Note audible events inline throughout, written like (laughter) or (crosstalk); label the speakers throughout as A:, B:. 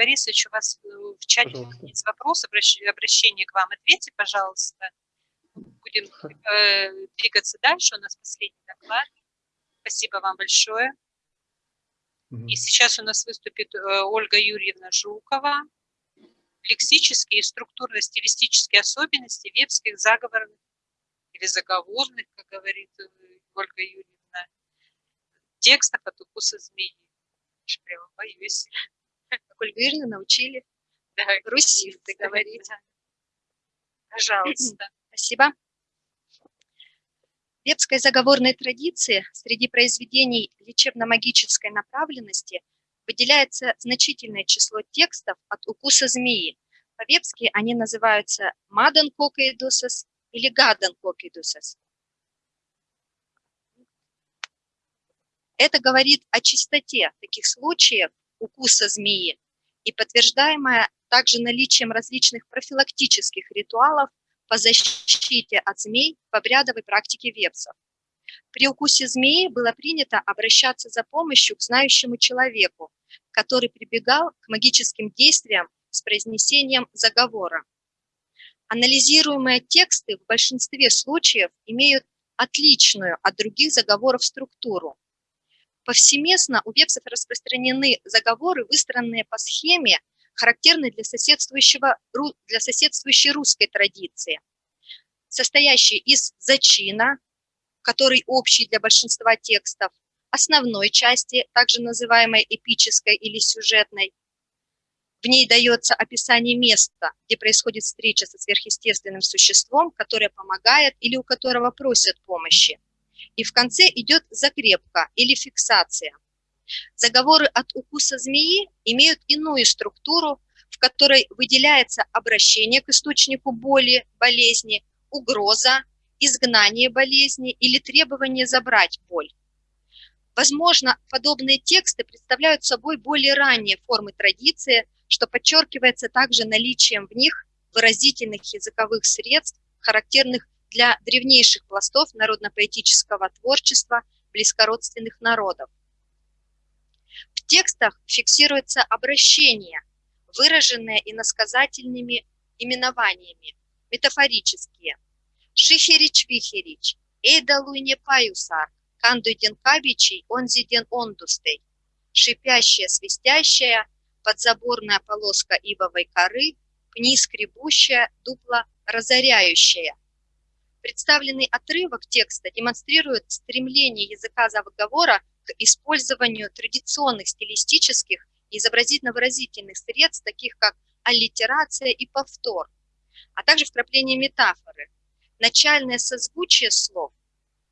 A: Борисович, у вас э, в чате пожалуйста. есть вопрос, обращение к вам. Ответьте, пожалуйста. Будем э, двигаться дальше. У нас последний доклад. Спасибо вам большое. И сейчас у нас выступит э, Ольга Юрьевна Жукова. Лексические и структурно-стилистические особенности вебских заговорных или заговорных, как говорит э, Ольга Юрьевна, текстов от укуса змеи. Прямо боюсь.
B: Юрьевна научили да, русифты говорить. (laughs)
A: Пожалуйста. (clears throat)
B: Спасибо. В вебской заговорной традиции среди произведений лечебно-магической направленности выделяется значительное число текстов от укуса змеи. По-вебски они называются «мадан кокейдусас» или «гадан кокейдусас». Это говорит о чистоте таких случаев укуса змеи и подтверждаемое также наличием различных профилактических ритуалов по защите от змей в обрядовой практике вепсов. При укусе змеи было принято обращаться за помощью к знающему человеку, который прибегал к магическим действиям с произнесением заговора. Анализируемые тексты в большинстве случаев имеют отличную от других заговоров структуру. Повсеместно у вепсов распространены заговоры, выстроенные по схеме, характерный для, соседствующего, для соседствующей русской традиции, состоящей из зачина, который общий для большинства текстов, основной части, также называемой эпической или сюжетной. В ней дается описание места, где происходит встреча со сверхъестественным существом, которое помогает или у которого просят помощи. И в конце идет закрепка или фиксация – Заговоры от укуса змеи имеют иную структуру, в которой выделяется обращение к источнику боли, болезни, угроза, изгнание болезни или требование забрать боль. Возможно, подобные тексты представляют собой более ранние формы традиции, что подчеркивается также наличием в них выразительных языковых средств, характерных для древнейших пластов народно-поэтического творчества близкородственных народов. В текстах фиксируется обращение, выраженное иносказательными именованиями, метафорические. Шихерич-вихерич, эйдалуйне паюсар, кандуйден кабичий, онзиден ондустей. Шипящая, свистящая, подзаборная полоска ивовой коры, пни скребущая, дупла разоряющая. Представленный отрывок текста демонстрирует стремление языка заговора к использованию традиционных стилистических и изобразительно-выразительных средств, таких как аллитерация и повтор, а также вкрапление метафоры, начальное созвучие слов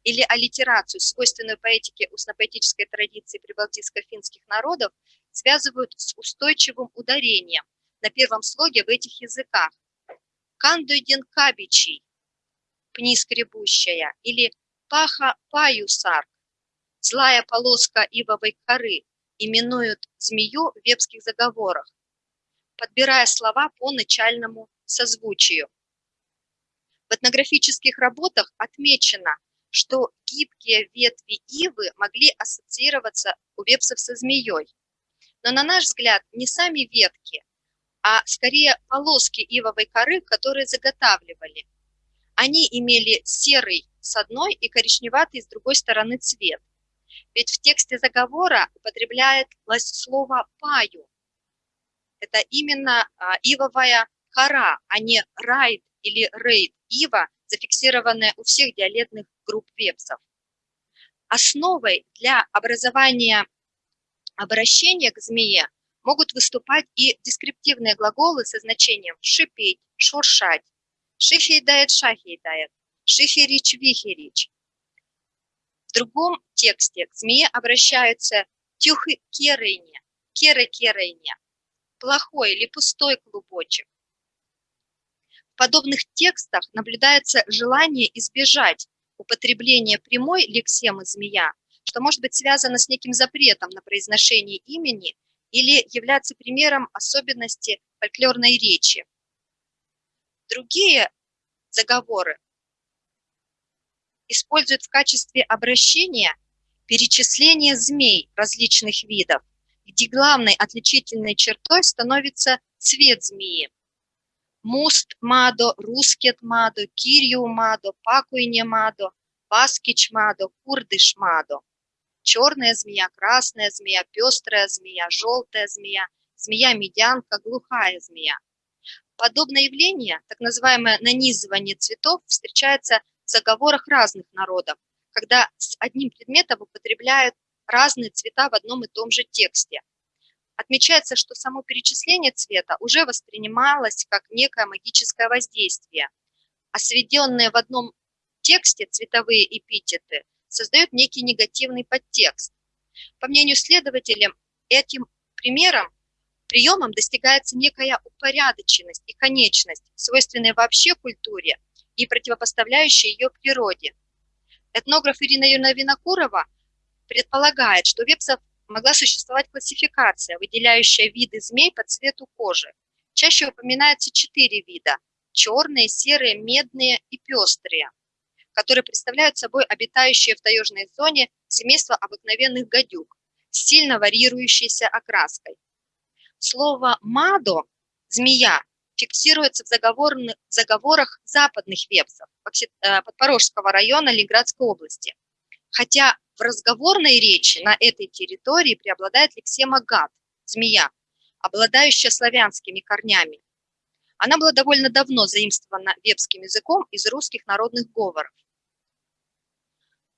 B: или аллитерацию, свойственную поэтике устно-поэтической традиции прибалтийско-финских народов, связывают с устойчивым ударением на первом слоге в этих языках. Кандуйден кабичий, пни скребущая, или паха паюсарк, Злая полоска ивовой коры именуют змею в вебских заговорах, подбирая слова по начальному созвучию. В этнографических работах отмечено, что гибкие ветви ивы могли ассоциироваться у вепсов со змеей. Но на наш взгляд не сами ветки, а скорее полоски ивовой коры, которые заготавливали. Они имели серый с одной и коричневатый с другой стороны цвет. Ведь в тексте заговора употребляется слово «паю». Это именно а, ивовая кора, а не райд или рейд ива, зафиксированная у всех диалектных групп вепсов. Основой для образования обращения к змее могут выступать и дескриптивные глаголы со значением шипеть, шуршать, шихейдает, шахейдает, шихерич, в другом тексте к змее обращаются тюхы керыне, керы керыне, плохой или пустой клубочек. В подобных текстах наблюдается желание избежать употребления прямой лексемы «змея», что может быть связано с неким запретом на произношение имени или являться примером особенности фольклорной речи. Другие заговоры используют в качестве обращения перечисление змей различных видов, где главной отличительной чертой становится цвет змеи. Муст мадо, рускет мадо, кирью мадо, пакуйне мадо, паскич мадо, курдыш мадо. Черная змея, красная змея, пестрая змея, желтая змея, змея-медянка, глухая змея. Подобное явление, так называемое нанизывание цветов, встречается в заговорах разных народов, когда с одним предметом употребляют разные цвета в одном и том же тексте. Отмечается, что само перечисление цвета уже воспринималось как некое магическое воздействие, а сведенные в одном тексте цветовые эпитеты создают некий негативный подтекст. По мнению следователя, этим примером, приемом достигается некая упорядоченность и конечность, свойственная вообще культуре и противопоставляющая ее природе. Этнограф Ирина Юрьевна Винокурова предполагает, что у вепсов могла существовать классификация, выделяющая виды змей по цвету кожи. Чаще упоминаются четыре вида – черные, серые, медные и пестрые, которые представляют собой обитающие в таежной зоне семейство обыкновенных гадюк с сильно варьирующейся окраской. Слово «мадо» – «змея» фиксируется в, в заговорах западных вепсов э, Подпорожского района Ленинградской области, хотя в разговорной речи на этой территории преобладает лексема гад, змея, обладающая славянскими корнями. Она была довольно давно заимствована вепским языком из русских народных говоров.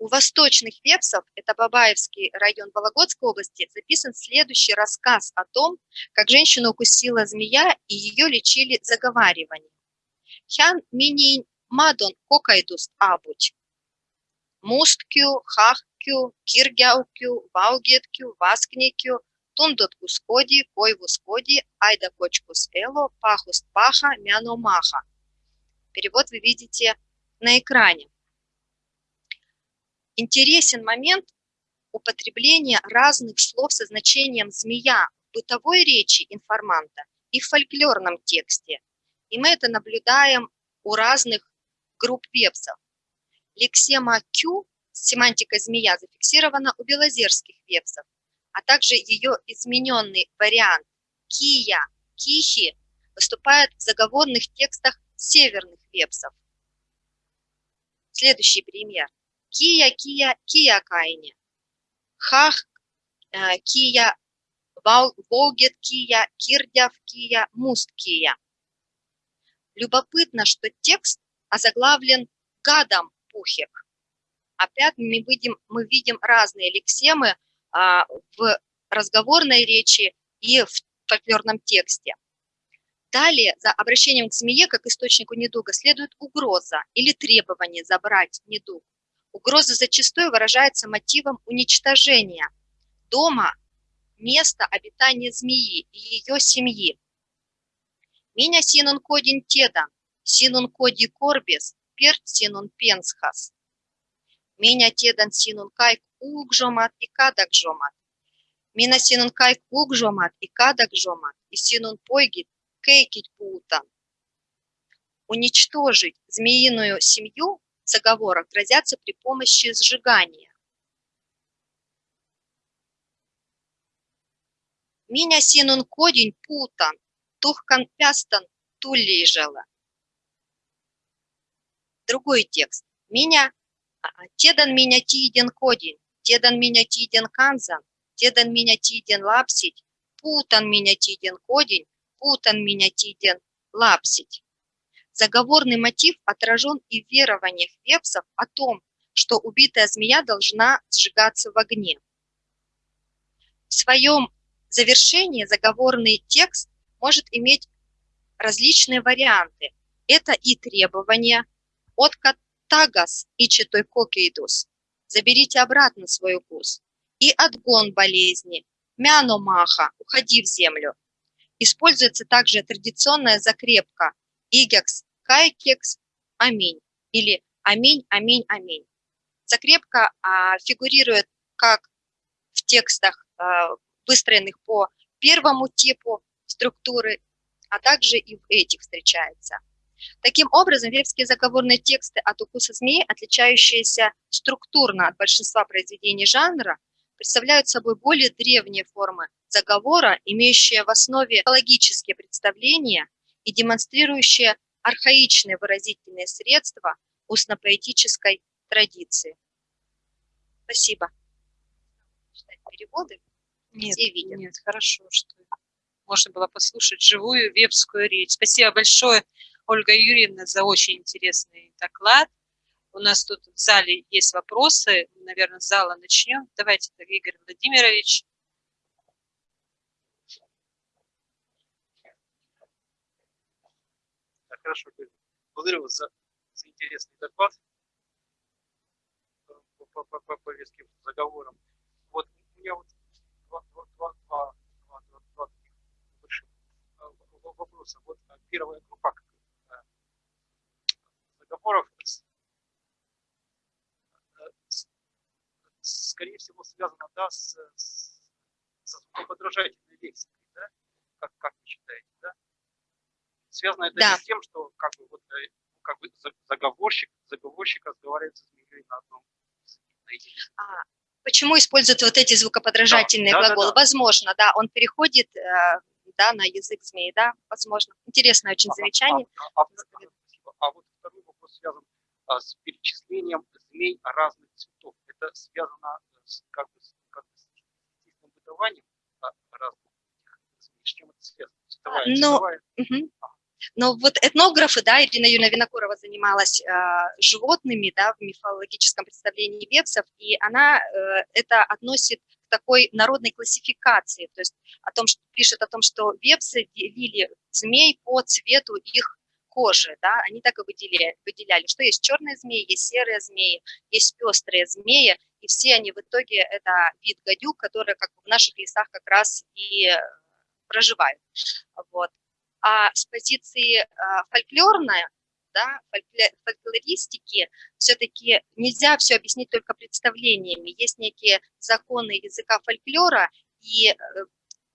B: У восточных вепсов, это Бабаевский район Вологодской области, записан следующий рассказ о том, как женщину укусила змея и ее лечили заговариванием. Хян минин мадон кокайдус абуть. Мусткю, хах Кю, Киргяукю, Ваугеткю, Васкникю, Тундот Кускоди, Кой Вускоди, Айда Кочкус Эло, Пахуст Паха, Мяно Маха. Перевод вы видите на экране. Интересен момент употребления разных слов со значением «змея» в бытовой речи информанта и в фольклорном тексте. И мы это наблюдаем у разных групп вепсов. Лексема «кю» Семантика змея зафиксирована у белозерских вепсов, а также ее измененный вариант кия, кихи выступает в заговорных текстах северных вепсов. Следующий пример. Кия, кия, кия кайне. Хах, э, кия, волгет кия, кирдяв кия, муст кия. Любопытно, что текст озаглавлен гадом пухек опять мы видим, мы видим разные лексемы а, в разговорной речи и в фольклорном тексте. Далее, за обращением к змее как источнику недуга следует угроза или требование забрать недуг. Угроза зачастую выражается мотивом уничтожения дома, места обитания змеи и ее семьи. Меня синун кодин тедан, синун коди корбес, перт синун пенсхас. Меня тедан синун кайк угжомат и кадак жомат. Мина синун кайк угжомат и кадак жомат. И синун пойгит кейкить путан. Уничтожить змеиную семью в заговорах грозятся при помощи сжигания. Меня синун кодень путан, тухкан пястан туллижала. Другой текст. Меня Тедан меня тиден кодин, тедан меня тиден канзан, тедан меня тиден лапсить, путан меня тиден кодин, путан меня тиден лапсить. Заговорный мотив отражен и в верованиях вепсов о том, что убитая змея должна сжигаться в огне. В своем завершении заговорный текст может иметь различные варианты. Это и требования, от тагас и читой кокейдус. Заберите обратно свой укус. И отгон болезни. Мяно маха, уходи в землю. Используется также традиционная закрепка игекс, кайкекс, аминь или аминь, аминь, аминь. Закрепка а, фигурирует как в текстах, а, выстроенных по первому типу структуры, а также и в этих встречается. Таким образом, вепские заговорные тексты от укуса змеи, отличающиеся структурно от большинства произведений жанра, представляют собой более древние формы заговора, имеющее в основе логические представления и демонстрирующее архаичные выразительные средства устно-поэтической традиции. Спасибо. Читать переводы.
A: Нет,
B: Все видят.
A: нет, хорошо, что можно было послушать живую вебскую речь. Спасибо большое, Ольга Юрьевна, за очень интересный доклад. У нас тут в зале есть вопросы, наверное, с зала начнем. Давайте, Игорь Владимирович.
C: Хорошо, Игорь. благодарю вас за, за интересный доклад э, по, по, по, по повестке заговорам. Вот у меня вот два, два, два, два, два, два, два таких больших э, вопроса. Вот э, первая группа заговоров с- с- скорее всего связана да, с, с, со звукоподражательной лексикой, да? Как, как вы считаете, да? Связано это
B: Да.
C: с тем, что как бы вот э, как бы за- заговорщик, заговорщик разговаривает с змеей на одном языке, на.
B: А, Почему используют вот эти звукоподражательные
C: Да, да, да,
B: глаголы?
C: да.
B: Возможно, да, он переходит э, да, на язык змеи, да, возможно. Интересное очень
C: А-
B: замечание.
C: А, а- а-. А вот второй вопрос связан а, с перечислением змей разных цветов. Это связано с, как бы, с, как бы, с бытованием а, разных змей. С чем это связано? Цветовая,
B: ну,
C: цветовая-
B: Мгм. Но вот этнографы, да, Ирина Юрьевна Винокурова занималась э, животными, да, в мифологическом представлении вепсов, и она э, это относит к такой народной классификации, то есть о том, что пишет о том, что вепсы делили змей по цвету их кожи, да, они так и выделяли, выделяли, что есть черные змеи, есть серые змеи, есть пестрые змеи, и все они в итоге это вид гадюк, которые как бы в наших лесах как раз и э, проживают. Вот а с позиции а, фольклорной, да, фольклористики, все-таки нельзя все объяснить только представлениями. Есть некие законы языка фольклора, и э,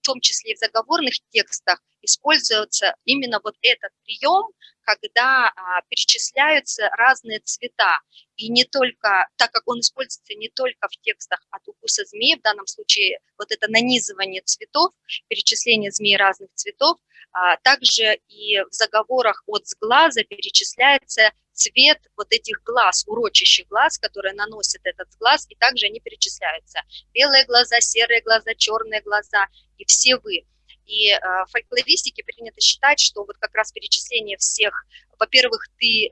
B: в том числе и в заговорных текстах используется именно вот этот прием, когда а, перечисляются разные цвета. И не только, так как он используется не только в текстах от укуса змеи, в данном случае вот это нанизывание цветов, перечисление змей разных цветов, а также и в заговорах от сглаза перечисляется цвет вот этих глаз, урочащих глаз, которые наносят этот сглаз, и также они перечисляются. Белые глаза, серые глаза, черные глаза и все вы. И э, в фольклористике принято считать, что вот как раз перечисление всех, во-первых, ты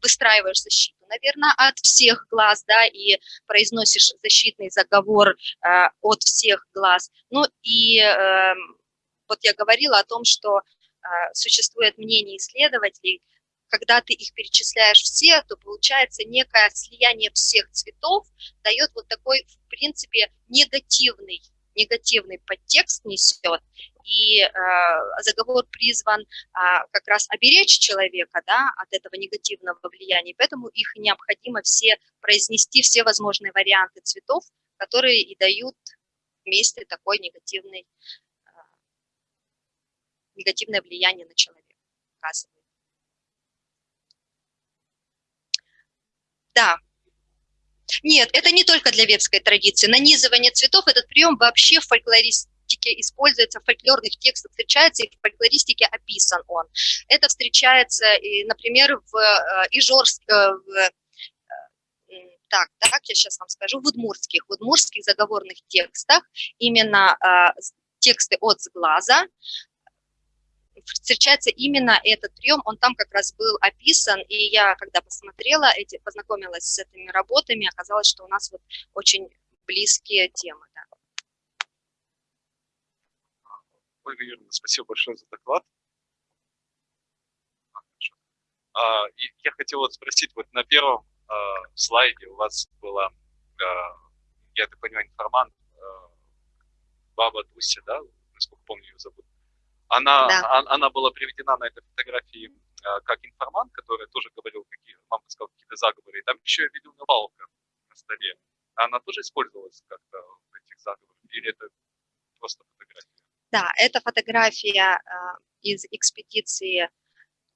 B: выстраиваешь защиту, наверное, от всех глаз, да, и произносишь защитный заговор э, от всех глаз. Ну и э, вот я говорила о том, что э, существует мнение исследователей, когда ты их перечисляешь все, то получается некое слияние всех цветов, дает вот такой, в принципе, негативный, негативный подтекст несет, и э, заговор призван э, как раз оберечь человека да, от этого негативного влияния, поэтому их необходимо все произнести, все возможные варианты цветов, которые и дают вместе такой негативный негативное влияние на человека оказывает. Да. Нет, это не только для ветской традиции. Нанизывание цветов, этот прием вообще в фольклористике используется, в фольклорных текстах встречается, и в фольклористике описан он. Это встречается, например, в Ижорск, в, так, так, я сейчас вам скажу, в удмуртских, в удмуртских заговорных текстах именно тексты от сглаза, встречается именно этот прием, он там как раз был описан, и я, когда посмотрела, эти, познакомилась с этими работами, оказалось, что у нас вот очень близкие темы. Да.
D: Ольга Юрьевна, спасибо большое за доклад. А, я хотел вот спросить, вот на первом а, слайде у вас была, а, я так понимаю, информант, Баба Дуся, да, насколько помню ее зовут, она,
B: да.
D: она, она была приведена на этой фотографии а, как информант, который тоже говорил, какие, мама сказала, какие-то заговоры. И там еще я видел палка на столе. Она тоже использовалась как-то в этих заговорах? Или это просто фотография?
B: Да, это фотография а, из экспедиции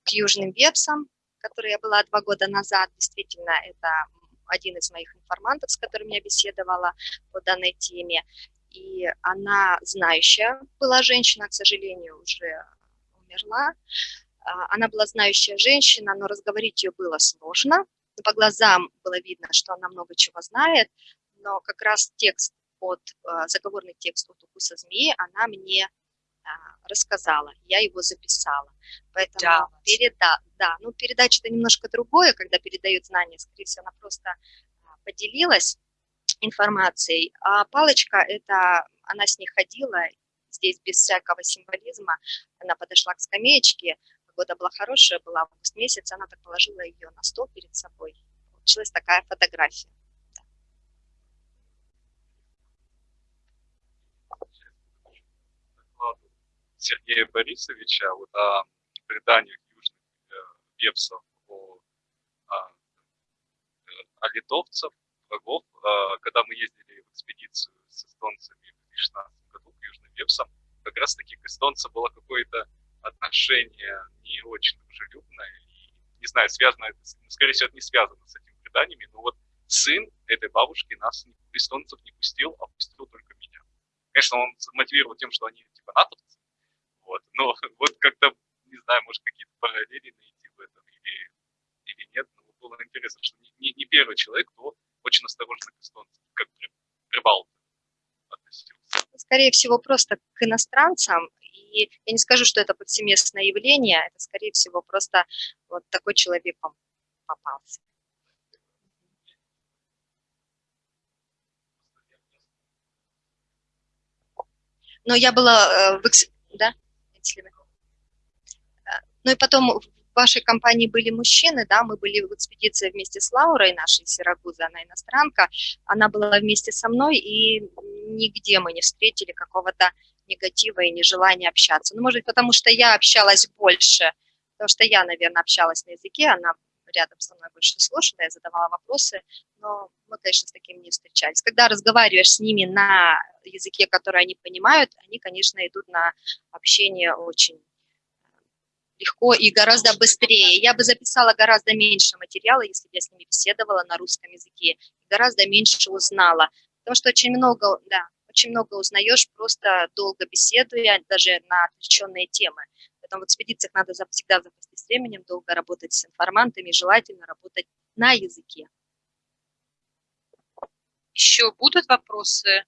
B: к Южным Вепсам, которой я была два года назад. Действительно, это один из моих информантов, с которым я беседовала по данной теме. И она знающая была женщина, к сожалению, уже умерла. А, Она была знающая женщина, но разговорить ее было сложно. По глазам было видно, что она много чего знает, но как раз текст от, а, заговорный текст от укуса змеи она мне а, рассказала, я его записала. Поэтому
A: Да.
B: переда, да, ну передача это немножко другое, когда передают знания, скорее всего, она просто поделилась информацией, а палочка это, она с ней ходила, здесь без всякого символизма, она подошла к скамеечке, погода была хорошая, была август месяц, она так положила ее на стол перед собой. Получилась такая фотография.
D: Сергея Борисовича вот о преданиях южных э, вепсов о, о, э, о литовцев, врагов. Э, когда мы ездили в экспедицию с эстонцами в 2016 году к южным вепсам, как раз таки к эстонцам было какое-то отношение не очень дружелюбное. И, не знаю, связано это, ну, скорее всего, это не связано с этими преданиями, но вот сын этой бабушки нас, эстонцев, не пустил, а пустил только меня. Конечно, он мотивировал тем, что они типа натовцы, вот, но (laughs) вот как-то, не знаю, может какие-то параллели найти в этом или, или нет, но было интересно, что не, не- не первый человек, кто очень осторожно к эстонцам, как при, прибалты относился.
B: Скорее всего, просто к иностранцам, и я не скажу, что это повсеместное явление, это, скорее всего, просто вот такой человек попался. Но я была э, в да, Э, Ну и потом в вашей компании были мужчины, да, мы были в экспедиции вместе с Лаурой, нашей из Сирагузы, она иностранка, она была вместе со мной, и нигде мы не встретили какого-то негатива и нежелания общаться. Ну, может быть, потому что я общалась больше, потому что я, наверное, общалась на языке, она рядом со мной больше слушала, я задавала вопросы, но мы, конечно, с таким не встречались. Когда разговариваешь с ними на языке, который они понимают, они, конечно, идут на общение очень легко и гораздо быстрее. Я бы записала гораздо меньше материала, если бы я с ними беседовала на русском языке, гораздо меньше узнала, потому что очень много, да, очень много узнаешь, просто долго беседуя, даже на отвлеченные темы. Поэтому в экспедициях надо всегда запастись временем, долго работать с информантами, желательно работать на языке.
A: Еще будут вопросы?